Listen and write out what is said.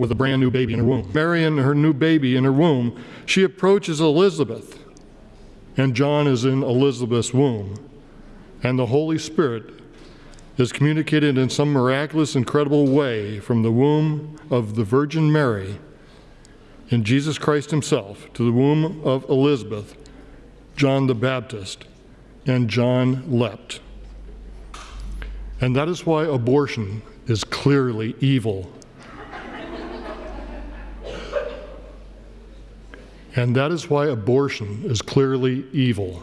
with a brand new baby in her womb. Mary and her new baby in her womb, she approaches Elizabeth, and John is in Elizabeth's womb. And the Holy Spirit is communicated in some miraculous, incredible way from the womb of the Virgin Mary in Jesus Christ Himself to the womb of Elizabeth, John the Baptist, and John leapt. And that is why abortion is clearly evil. And that is why abortion is clearly evil.